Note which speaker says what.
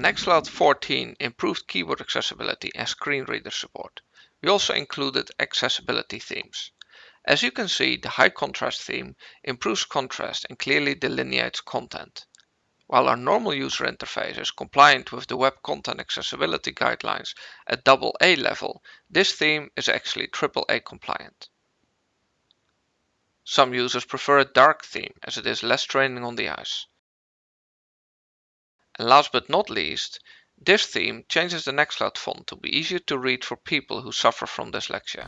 Speaker 1: Nextcloud 14 improved keyboard accessibility and screen reader support. We also included accessibility themes. As you can see, the high contrast theme improves contrast and clearly delineates content. While our normal user interface is compliant with the Web Content Accessibility Guidelines at AA level, this theme is actually AAA compliant. Some users prefer a dark theme as it is less straining on the eyes. And last but not least, this theme changes the Nextcloud font to be easier to read for people who suffer from dyslexia.